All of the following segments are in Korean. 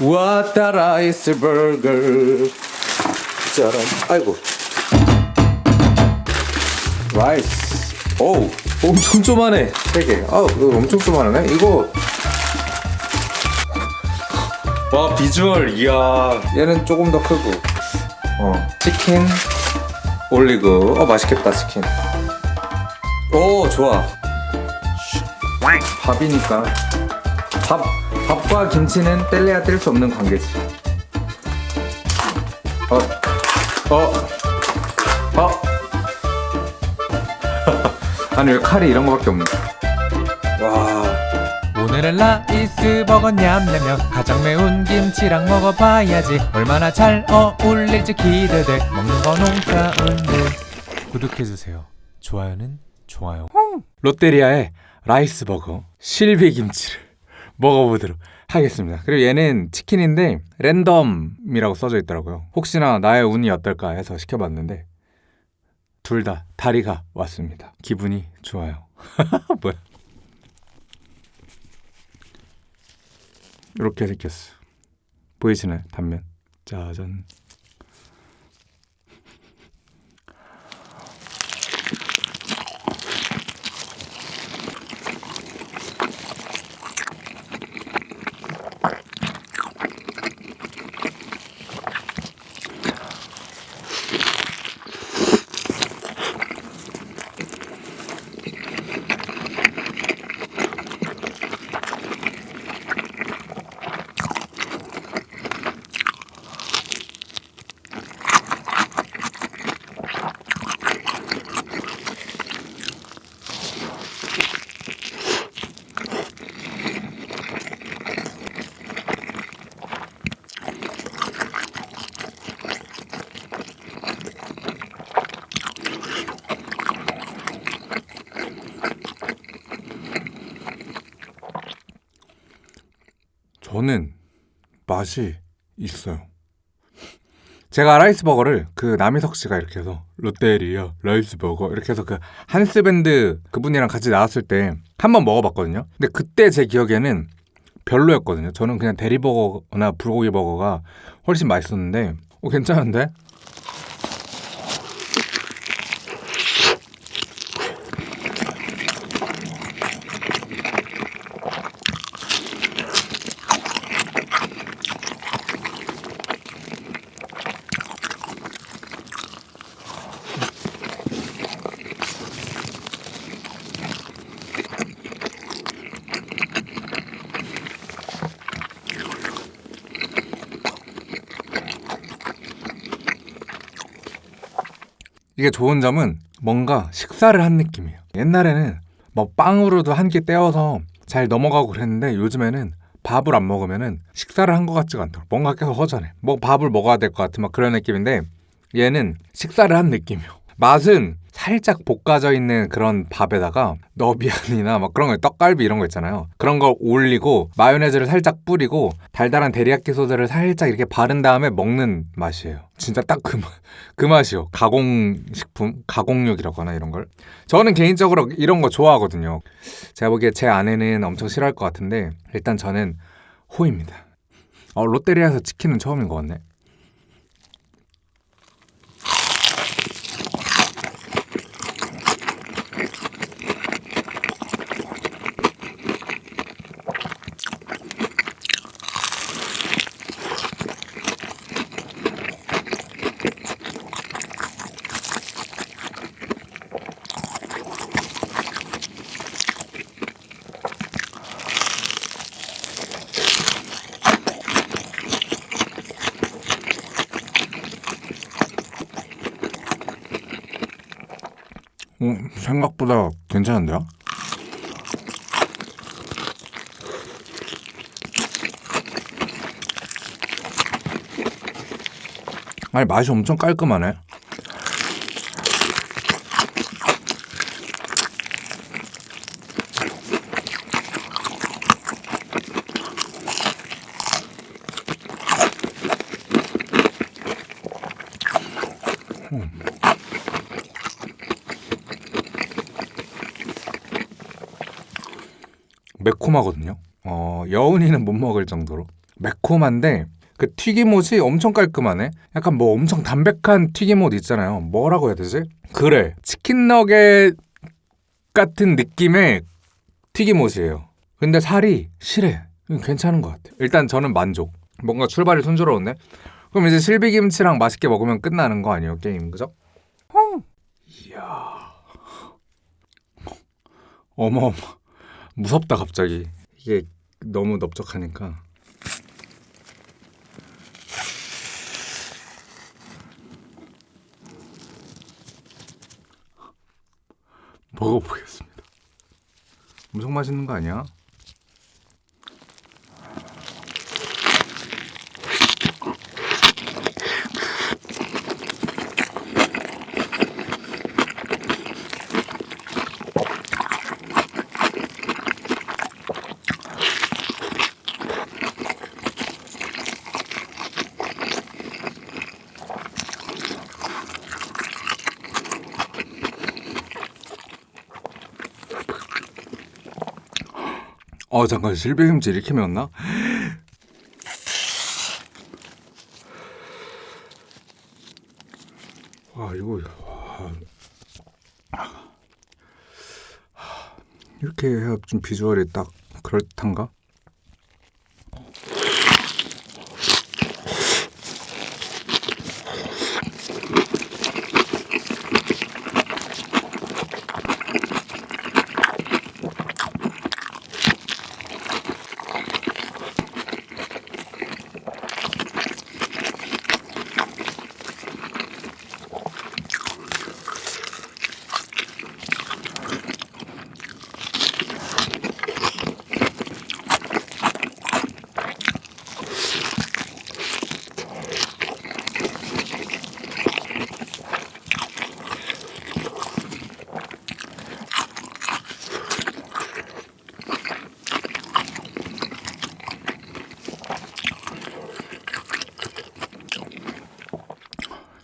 왔다 라이스 버거 짜란 아이고. 라이스 오 엄청 쪼만해. 세개. 아 이거 엄청 쪼만하네. 이거. 와 비주얼 이야. 얘는 조금 더 크고. 어 치킨 올리고 어 맛있겠다 치킨. 오 좋아. 밥이니까. 밥 밥과 김치는 뗄래야 뗄 수 없는 관계지. 어 어어. 어. 아니 왜 칼이 이런 거밖에 없네. 와. 오늘은 라이스 버거 냠냠냠 가장 매운 김치랑 먹어봐야지. 얼마나 잘 어울릴지 기대돼. 먹는 거 농사운데 구독해주세요. 좋아요는 좋아요. 롯데리아의 라이스 버거 실비 김치를 먹어보도록 하겠습니다. 그리고 얘는 치킨인데 랜덤이라고 써져 있더라고요. 혹시나 나의 운이 어떨까 해서 시켜봤는데 둘 다 다리가 왔습니다. 기분이 좋아요. 뭐야? 이렇게 생겼어. 보이시나요? 단면. 짜잔. 저는 맛이 있어요. 제가 라이스 버거를 그 남희석 씨가 이렇게 해서 롯데리아 라이스 버거 이렇게 해서 그 한스 밴드 그분이랑 같이 나왔을 때 한 번 먹어봤거든요. 근데 그때 제 기억에는 별로였거든요. 저는 그냥 데리버거나 불고기 버거가 훨씬 맛있었는데 어, 괜찮은데? 이게 좋은 점은 뭔가 식사를 한 느낌이에요. 옛날에는 뭐 빵으로도 한 끼 떼어서 잘 넘어가고 그랬는데 요즘에는 밥을 안 먹으면은 식사를 한 것 같지가 않더라고. 뭔가 계속 허전해. 뭐 밥을 먹어야 될 것 같은 막 그런 느낌인데 얘는 식사를 한 느낌이요. 맛은 살짝 볶아져 있는 그런 밥에다가 너비안이나 막 그런 거 떡갈비 이런 거 있잖아요. 그런 걸 올리고 마요네즈를 살짝 뿌리고 달달한 데리야끼 소스를 살짝 이렇게 바른 다음에 먹는 맛이에요. 진짜 딱 그 그 맛이요. 가공식품, 가공육이라고 하나 이런 걸. 저는 개인적으로 이런 거 좋아하거든요. 제가 보기에 제 아내는 엄청 싫어할 것 같은데 일단 저는 호입니다. 어, 롯데리아에서 치킨은 처음인 것 같네. 어, 생각보다 괜찮은데요? 아니 맛이 엄청 깔끔하네. 매콤하거든요. 어, 여운이는 못 먹을 정도로 매콤한데 그 튀김옷이 엄청 깔끔하네. 약간 뭐 엄청 담백한 튀김옷 있잖아요. 뭐라고 해야 되지? 그래 치킨 너겟 같은 느낌의 튀김옷이에요. 근데 살이 실해. 괜찮은 것 같아. 일단 저는 만족. 뭔가 출발이 순조로운데? 그럼 이제 실비김치랑 맛있게 먹으면 끝나는 거 아니에요, 게임, 그죠? 이야. 어머, 무섭다, 갑자기. 이게 너무 넓적하니까. 먹어보겠습니다. 엄청 맛있는 거 아니야? 어 잠깐 실비김치 이렇게 매웠나? 와 이거 와. 이렇게 해야 좀 비주얼이 딱 그럴듯한가?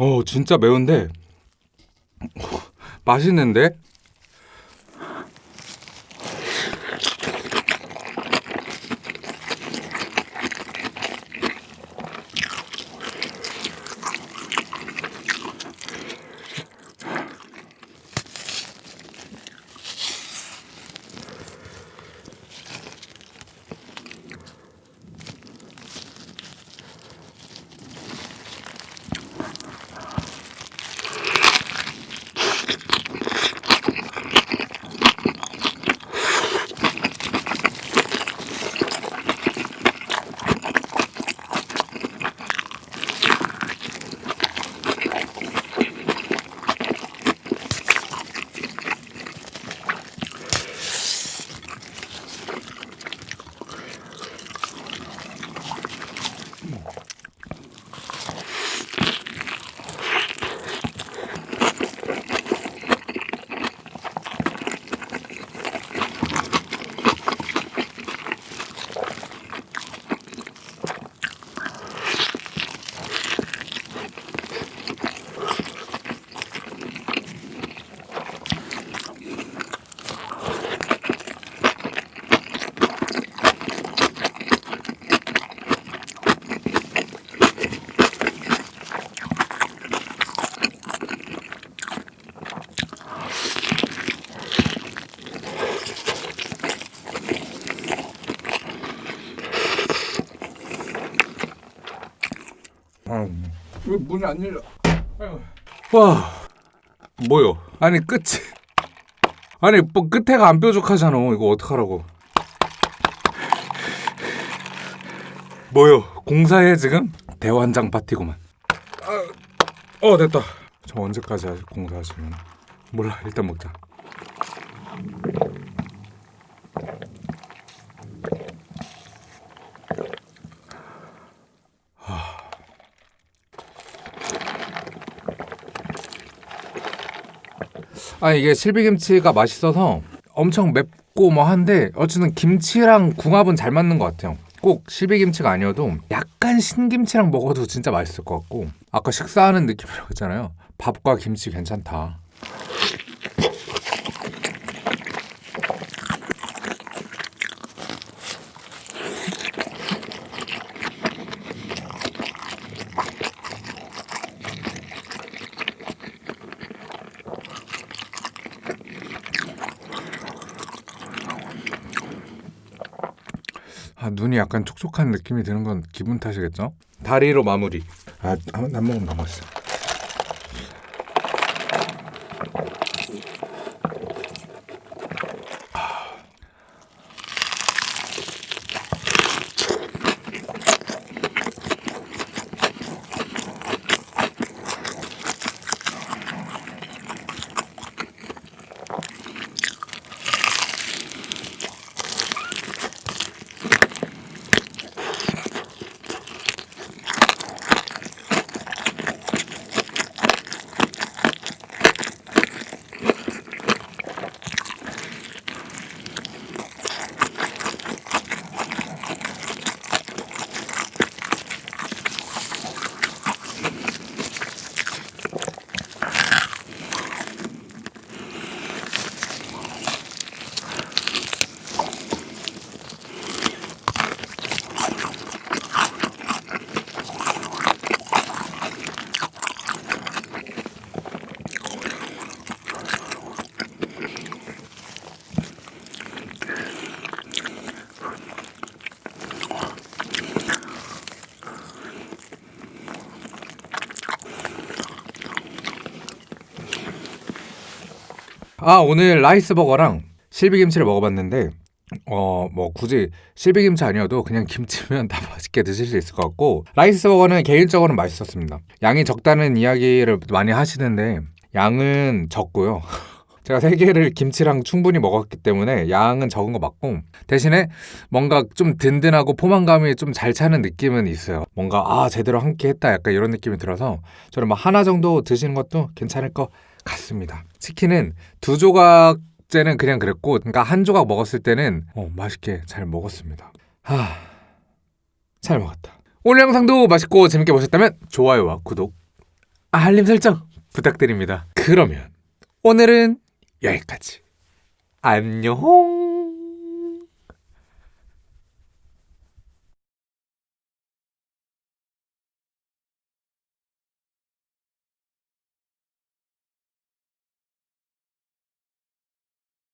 어 진짜 매운데 맛있는데? 왜 문이 안 열려? 와. 뭐요? 아니 끝이 아니 뭐 끝에가 안 뾰족하잖아. 이거 어떡하라고. 뭐요? 공사해 지금? 대환장 파티구만. 아, 어 됐다. 저 언제까지 공사하시면 몰라 일단 먹자 아 이게 실비김치가 맛있어서 엄청 맵고 뭐 한데 어쨌든 김치랑 궁합은 잘 맞는 것 같아요. 꼭 실비김치가 아니어도 약간 신김치랑 먹어도 진짜 맛있을 것 같고 아까 식사하는 느낌이라고 했잖아요. 밥과 김치 괜찮다. 아, 눈이 약간 촉촉한 느낌이 드는 건 기분 탓이겠죠? 다리로 마무리. 아, 한, 한 모금 더 맛있어. 아 오늘 라이스 버거랑 실비김치를 먹어봤는데 어 뭐 굳이 실비김치 아니어도 그냥 김치면 다 맛있게 드실 수 있을 것 같고 라이스 버거는 개인적으로 맛있었습니다. 양이 적다는 이야기를 많이 하시는데 양은 적고요. 제가 세 개를 김치랑 충분히 먹었기 때문에 양은 적은 거 맞고 대신에 뭔가 좀 든든하고 포만감이 좀 잘 차는 느낌은 있어요. 뭔가 아 제대로 한 끼 했다. 약간 이런 느낌이 들어서 저는 뭐 하나 정도 드시는 것도 괜찮을 것 같습니다. 치킨은 두 조각 째는 그냥 그랬고, 그러니까 한 조각 먹었을 때는 어, 맛있게 잘 먹었습니다. 하, 잘 먹었다. 오늘 영상도 맛있고 재밌게 보셨다면 좋아요와 구독, 알림 설정 부탁드립니다. 그러면 오늘은 여기까지. 안녕.